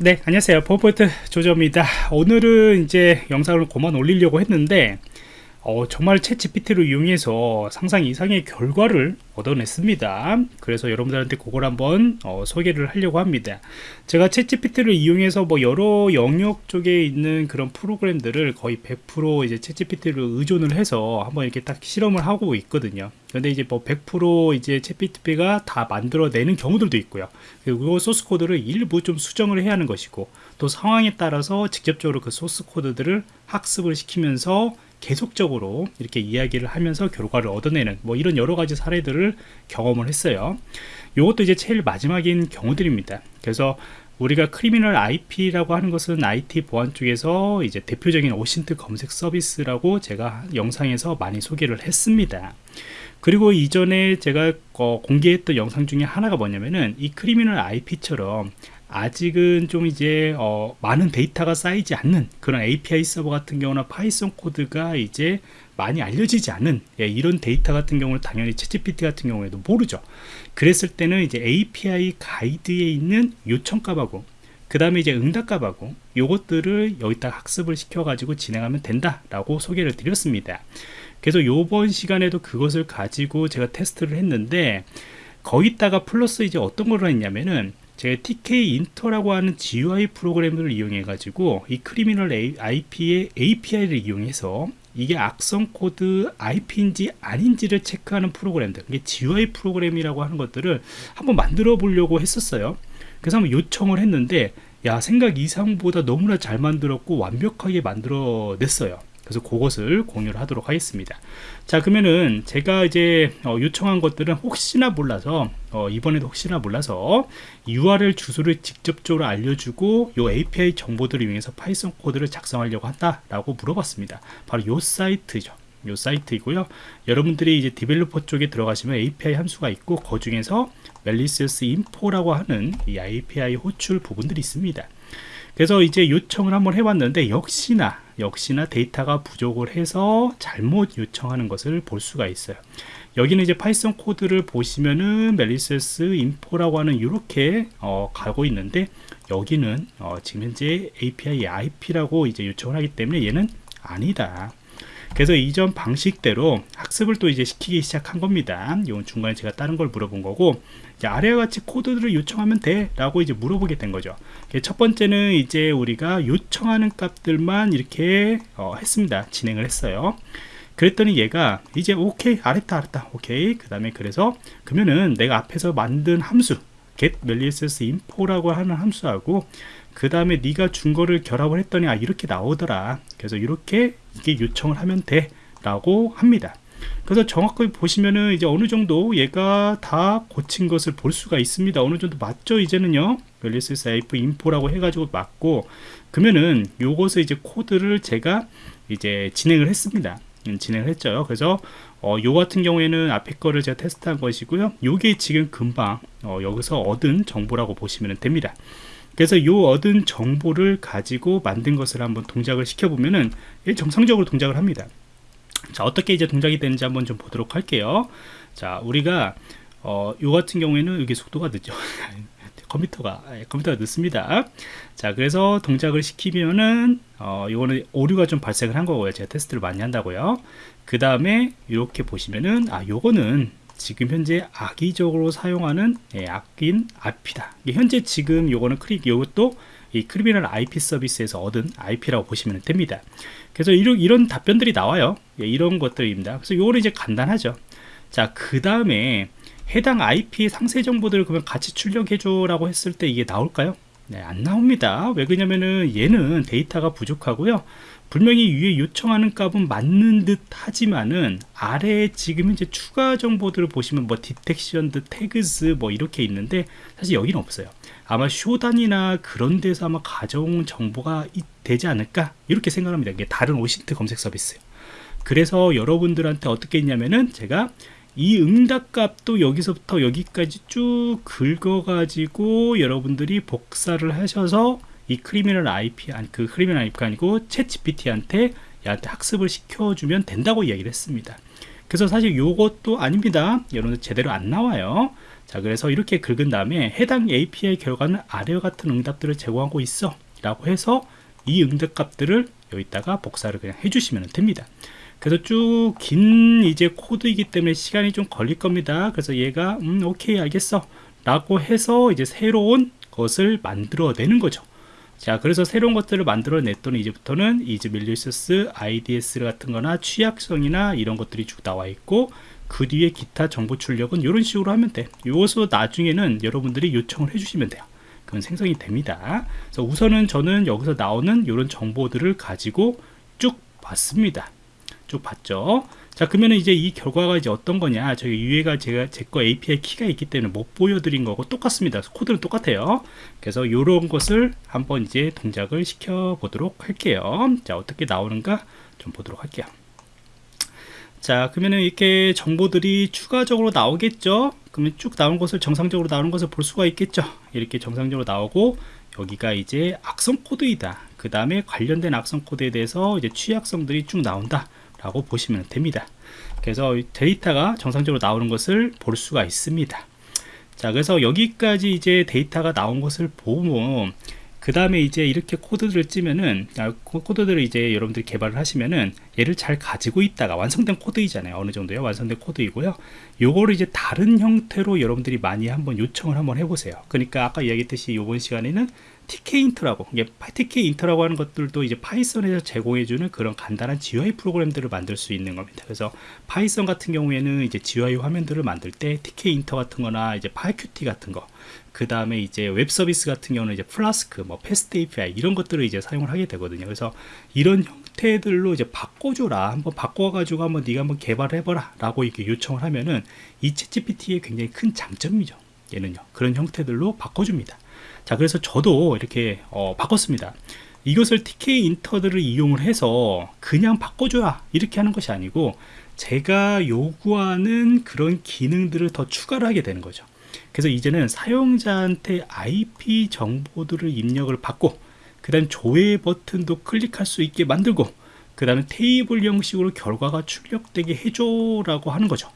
네 안녕하세요. 포포트 조조입니다. 오늘은 이제 영상을 그만 올리려고 했는데 어, 정말 챗 GPT를 이용해서 상상 이상의 결과를 얻어냈습니다. 그래서 여러분들한테 그걸 한번 어, 소개를 하려고 합니다. 제가 챗 GPT를 이용해서 뭐 여러 영역 쪽에 있는 그런 프로그램들을 거의 100% 이제 챗 GPT를 의존을 해서 한번 이렇게 딱 실험을 하고 있거든요. 근데 이제 뭐 100% 이제 챗 GPT가 다 만들어내는 경우들도 있고요. 그리고 소스 코드를 일부 좀 수정을 해야 하는 것이고 또 상황에 따라서 직접적으로 그 소스 코드들을 학습을 시키면서 계속적으로 이렇게 이야기를 하면서 결과를 얻어내는 뭐 이런 여러 가지 사례들을 경험을 했어요. 이것도 이제 제일 마지막인 경우들입니다. 그래서 우리가 Criminal IP라고 하는 것은 IT 보안 쪽에서 이제 대표적인 OSINT 검색 서비스라고 제가 영상에서 많이 소개를 했습니다. 그리고 이전에 제가 어, 공개했던 영상 중에 하나가 뭐냐면은 이 Criminal IP처럼 아직은 좀 이제 어, 많은 데이터가 쌓이지 않는 그런 API 서버 같은 경우나 Python 코드가 이제 많이 알려지지 않은 예, 이런 데이터 같은 경우는 당연히 ChatGPT 같은 경우에도 모르죠. 그랬을 때는 이제 API 가이드에 있는 요청값하고 그 다음에 이제 응답값하고 요것들을 여기다 학습을 시켜 가지고 진행하면 된다 라고 소개를 드렸습니다. 그래서 요번 시간에도 그것을 가지고 제가 테스트를 했는데 거기다가 플러스 이제 어떤 걸 했냐면은 제가 Tkinter라고 하는 GUI 프로그램을 이용해 가지고 이 Criminal IP의 API를 이용해서 이게 악성 코드 IP인지 아닌지를 체크하는 프로그램들 이게 GUI 프로그램이라고 하는 것들을 한번 만들어 보려고 했었어요. 그래서 한번 요청을 했는데 야 생각 이상보다 너무나 잘 만들었고 완벽하게 만들어 냈어요 그래서 그것을 공유를 하도록 하겠습니다. 자 그러면은 제가 이제 어, 요청한 것들은 혹시나 몰라서 어, 이번에도 혹시나 몰라서 URL 주소를 직접적으로 알려주고 요 API 정보들을 이용해서 Python 코드를 작성하려고 한다 라고 물어봤습니다. 바로 요 사이트죠. 요 사이트이고요. 여러분들이 이제 developer 쪽에 들어가시면 API 함수가 있고 그 중에서 malicious info라고 하는 이 API 호출 부분들이 있습니다. 그래서 이제 요청을 한번 해봤는데 역시나 역시나 데이터가 부족을 해서 잘못 요청하는 것을 볼 수가 있어요. 여기는 이제 Python 코드를 보시면은 malicious info라고 하는 이렇게 어, 가고 있는데 여기는 어, 지금 현재 API IP라고 이제 요청을 하기 때문에 얘는 아니다 그래서 이전 방식대로 학습을 또 이제 시키기 시작한 겁니다. 이건 중간에 제가 다른 걸 물어본 거고 아래와 같이 코드들을 요청하면 돼 라고 이제 물어보게 된 거죠. 첫 번째는 이제 우리가 요청하는 값들만 이렇게 어, 했습니다. 진행을 했어요. 그랬더니 얘가 이제 오케이 알았다 알았다. 오케이. 그 다음에 그래서 그러면은 내가 앞에서 만든 함수 get malicious info라고 하는 함수하고 그 다음에 네가 준 거를 결합을 했더니 아 이렇게 나오더라. 그래서 이렇게 이게 요청을 하면 돼. 라고 합니다. 그래서 정확하게 보시면은 이제 어느 정도 얘가 다 고친 것을 볼 수가 있습니다. 어느 정도 맞죠 이제는요? 멜리스 IF 인포라고 해가지고 맞고 그러면은 요것을 이제 코드를 제가 이제 진행을 했습니다. 음, 진행을 했죠. 그래서 어, 요 같은 경우에는 앞에 거를 제가 테스트한 것이고요. 요게 지금 금방 어, 여기서 얻은 정보라고 보시면 됩니다 그래서 요 얻은 정보를 가지고 만든 것을 한번 동작을 시켜보면은 정상적으로 동작을 합니다. 자, 어떻게 이제 동작이 되는지 한번 좀 보도록 할게요. 자, 우리가 어, 요 같은 경우에는 이게 속도가 늦죠. 컴퓨터가 예, 컴퓨터가 늦습니다. 자, 그래서 동작을 시키면은 어, 요거는 오류가 좀 발생을 한 거고요. 제가 테스트를 많이 한다고요. 그 다음에 이렇게 보시면은 아, 요거는 지금 현재 악의적으로 사용하는 예, 악인 IP다. 현재 지금 요거는 크립 요것도 이 Criminal IP 서비스에서 얻은 IP라고 보시면 됩니다. 그래서 이런, 이런 답변들이 나와요. 예, 이런 것들입니다. 그래서 요거는 이제 간단하죠. 자, 그 다음에 해당 IP 상세 정보들을 그러면 같이 출력해줘 라고 했을 때 이게 나올까요? 네, 안 나옵니다. 왜 그러냐면은 얘는 데이터가 부족하고요. 분명히 위에 요청하는 값은 맞는 듯 하지만은 아래에 지금 현재 추가 정보들을 보시면 뭐 detected tags 뭐 이렇게 있는데 사실 여기는 없어요. 아마 Shodan이나 그런 데서 아마 가져온 정보가 되지 않을까? 이렇게 생각합니다. 이게 다른 OSINT 검색 서비스요 그래서 여러분들한테 어떻게 했냐면은 제가 이 응답값도 여기서부터 여기까지 쭉 긁어 가지고 여러분들이 복사를 하셔서 이 Criminal IP 아니 그 Criminal IP가 아니고 ChatGPT한테 얘한테 학습을 시켜주면 된다고 이야기를 했습니다. 그래서 사실 요것도 아닙니다. 여러분들 제대로 안 나와요. 자 그래서 이렇게 긁은 다음에 해당 API 결과는 아래와 같은 응답들을 제공하고 있어 라고 해서 이 응답 값들을 여기다가 복사를 그냥 해주시면 됩니다 그래서 쭉 긴 이제 코드이기 때문에 시간이 좀 걸릴 겁니다 그래서 얘가 음 오케이 알겠어 라고 해서 이제 새로운 것을 만들어내는 거죠 자 그래서 새로운 것들을 만들어 냈더니 이제부터는 이제 밀리셔스 IDS 같은 거나 취약성이나 이런 것들이 쭉 나와 있고 그 뒤에 기타 정보 출력은 이런 식으로 하면 돼. 이것도 나중에는 여러분들이 요청을 해주시면 돼요. 그건 생성이 됩니다. 그래서 우선은 저는 여기서 나오는 이런 정보들을 가지고 쭉 봤습니다. 쭉 봤죠 자 그러면 이제 이 결과가 이제 어떤 거냐? 저희 유해가 제가 제 거 API 키가 있기 때문에 못 보여드린 거고 똑같습니다. 코드는 똑같아요. 그래서 이런 것을 한번 이제 동작을 시켜 보도록 할게요. 자 어떻게 나오는가 좀 보도록 할게요. 자 그러면은 이렇게 정보들이 추가적으로 나오겠죠? 그러면 쭉 나온 것을 정상적으로 나오는 것을 볼 수가 있겠죠? 이렇게 정상적으로 나오고 여기가 이제 악성 코드이다. 그 다음에 관련된 악성 코드에 대해서 이제 취약성들이 쭉 나온다 라고 보시면 됩니다. 그래서 데이터가 정상적으로 나오는 것을 볼 수가 있습니다. 자 그래서 여기까지 이제 데이터가 나온 것을 보면 그 다음에 이제 이렇게 코드들을 짜면은 아, 코드들을 이제 여러분들이 개발을 하시면은 얘를 잘 가지고 있다가 완성된 코드이잖아요. 어느 정도요 완성된 코드이고요. 요거를 이제 다른 형태로 여러분들이 많이 한번 요청을 한번 해보세요. 그러니까 아까 이야기했듯이 이번 시간에는 Tkinter라고 이게 Tkinter라고 하는 것들도 이제 Python에서 제공해주는 그런 간단한 GUI 프로그램들을 만들 수 있는 겁니다. 그래서 Python 같은 경우에는 이제 GUI 화면들을 만들 때 Tkinter 같은 거나 이제 PyQt 같은 거, 그 다음에 이제 웹 서비스 같은 경우는 이제 플라스크, 뭐 FastAPI 이런 것들을 이제 사용을 하게 되거든요. 그래서 이런 형태들로 이제 바꿔줘라, 한번 바꿔가지고 한번 네가 한번 개발해봐라라고 이렇게 요청을 하면은 이 ChatGPT의 굉장히 큰 장점이죠. 얘는요. 그런 형태들로 바꿔줍니다. 자 그래서 저도 이렇게 어, 바꿨습니다. 이것을 Tkinter들을 이용을 해서 그냥 바꿔줘야 이렇게 하는 것이 아니고 제가 요구하는 그런 기능들을 더 추가를 하게 되는 거죠. 그래서 이제는 사용자한테 IP 정보들을 입력을 받고 그 다음 조회 버튼도 클릭할 수 있게 만들고 그 다음에 테이블 형식으로 결과가 출력되게 해줘 라고 하는 거죠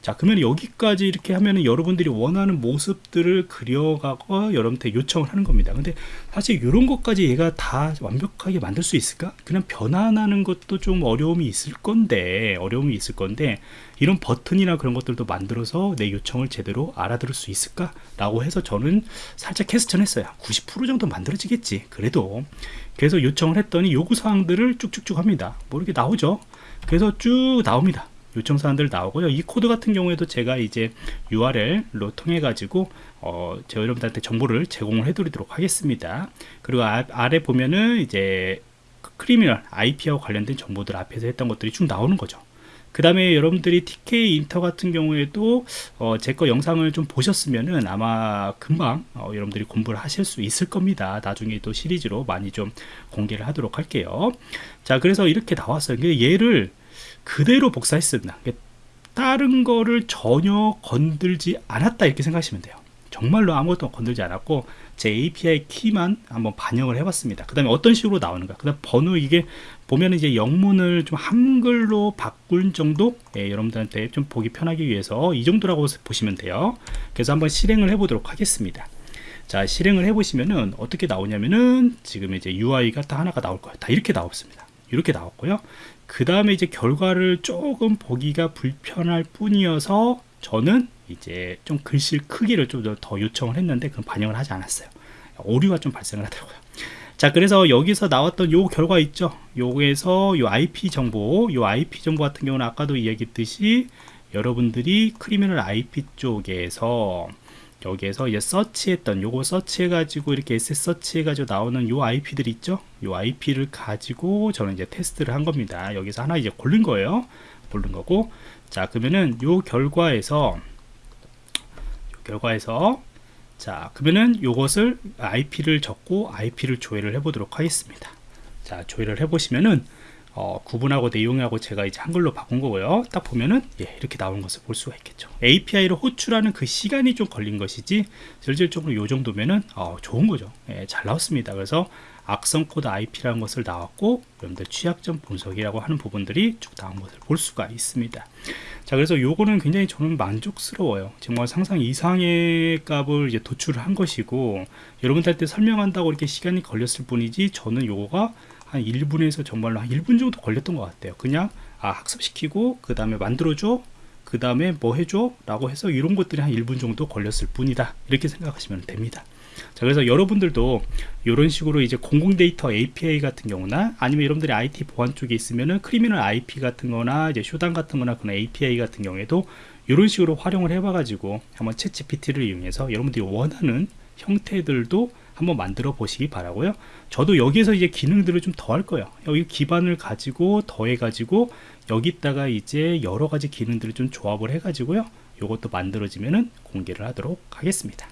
자 그러면 여기까지 이렇게 하면은 여러분들이 원하는 모습들을 그려가고 여러분한테 요청을 하는 겁니다. 근데 사실 이런 것까지 얘가 다 완벽하게 만들 수 있을까? 그냥 변환하는 것도 좀 어려움이 있을 건데 어려움이 있을 건데 이런 버튼이나 그런 것들도 만들어서 내 요청을 제대로 알아들을 수 있을까 라고 해서 저는 살짝 question 했어요. 90% 정도 만들어지겠지 그래도. 그래서 요청을 했더니 요구사항들을 쭉쭉쭉 합니다. 뭐 이렇게 나오죠. 그래서 쭉 나옵니다 요청 사항들 나오고요. 이 코드 같은 경우에도 제가 이제 URL로 통해 가지고 어, 제 여러분들한테 정보를 제공을 해 드리도록 하겠습니다. 그리고 아, 아래 보면은 이제 크리미널 IP와 관련된 정보들 앞에서 했던 것들이 쭉 나오는 거죠. 그 다음에 여러분들이 TK 인터 같은 경우에도 어, 제 거 영상을 좀 보셨으면은 아마 금방 어, 여러분들이 공부를 하실 수 있을 겁니다. 나중에 또 시리즈로 많이 좀 공개를 하도록 할게요. 자 그래서 이렇게 나왔어요. 얘를 그대로 복사했습니다. 다른 거를 전혀 건들지 않았다 이렇게 생각하시면 돼요. 정말로 아무것도 건들지 않았고 제 API 키만 한번 반영을 해봤습니다. 그 다음에 어떤 식으로 나오는가? 그 다음 번호 이게 보면 이제 영문을 좀 한글로 바꿀 정도? 예, 여러분들한테 좀 보기 편하기 위해서 이 정도라고 보시면 돼요. 그래서 한번 실행을 해 보도록 하겠습니다. 자 실행을 해 보시면은 어떻게 나오냐면은 지금 이제 UI가 다 하나가 나올 거예요. 다 이렇게 나왔습니다. 이렇게 나왔고요 그 다음에 이제 결과를 조금 보기가 불편할 뿐이어서 저는 이제 좀 글씨 크기를 좀 더 요청을 했는데 그건 반영을 하지 않았어요. 오류가 좀 발생을 하더라고요. 자 그래서 여기서 나왔던 요 결과 있죠? 요에서 요 IP 정보 요 IP 정보 같은 경우는 아까도 이야기했듯이 여러분들이 크리미널 IP 쪽에서 여기에서 이제 서치했던 요거 서치해 가지고 이렇게 SS 서치해 가지고 나오는 요 IP들 있죠? 요 IP를 가지고 저는 이제 테스트를 한 겁니다. 여기서 하나 이제 고른 거예요. 고른 거고. 자 그러면은 요 결과에서 요 결과에서 자 그러면은 요것을 IP를 적고 IP를 조회를 해 보도록 하겠습니다. 자 조회를 해 보시면은 어, 구분하고 내용하고 제가 이제 한글로 바꾼 거고요. 딱 보면은 예, 이렇게 나오는 것을 볼 수가 있겠죠. API를 호출하는 그 시간이 좀 걸린 것이지 실질적으로 요 정도면은 어, 좋은 거죠. 예, 잘 나왔습니다. 그래서 악성 코드 IP라는 것을 나왔고 여러분들 취약점 분석이라고 하는 부분들이 쭉 나온 것을 볼 수가 있습니다. 자 그래서 요거는 굉장히 저는 만족스러워요. 정말 상상 이상의 값을 이제 도출을 한 것이고 여러분들한테 설명한다고 이렇게 시간이 걸렸을 뿐이지 저는 요거가 한 1분에서 정말로 한 1분 정도 걸렸던 것 같아요. 그냥 아, 학습시키고 그 다음에 만들어줘 그 다음에 뭐 해줘 라고 해서 이런 것들이 한 1분 정도 걸렸을 뿐이다 이렇게 생각하시면 됩니다 자 그래서 여러분들도 이런 식으로 이제 공공 데이터 API 같은 경우나 아니면 여러분들이 IT 보안 쪽에 있으면은 Criminal IP 같은 거나 이제 Shodan 같은 거나 그런 API 같은 경우에도 이런 식으로 활용을 해봐 가지고 한번 챗 GPT를 이용해서 여러분들이 원하는 형태들도 한번 만들어 보시기 바라고요. 저도 여기에서 이제 기능들을 좀 더 할 거예요. 여기 기반을 가지고 더해 가지고 여기다가 이제 여러 가지 기능들을 좀 조합을 해 가지고요. 이것도 만들어지면은 공개를 하도록 하겠습니다